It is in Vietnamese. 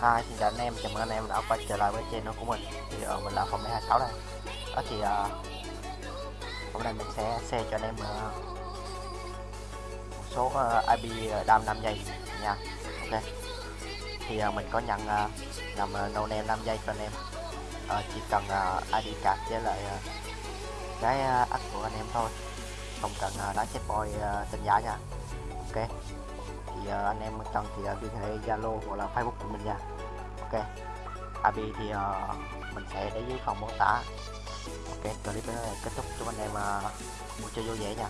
À, xin chào anh em, chào mừng anh em đã quay trở lại với channel của mình. Thì ở mình là phòng 26 đây. Đó thì uh, hôm nay mình sẽ share cho anh em uh, một số uh, IP đam 5 giây nha. Ok. Thì uh, mình có nhận uh, làm uh, no name 5 giây cho anh em. Uh, Chỉ cần uh, ID card với lại uh, cái uh, ắt của anh em thôi. Không cần uh, đá chết boy uh, tên giá nha. Ok thì uh, anh em cần thì uh, liên hệ Zalo hoặc là Facebook của mình nha. Ok. AB thì uh, mình sẽ để dưới phần mô tả. Ok clip này kết thúc. Cho anh em uh, mua chơi vui vẻ nha.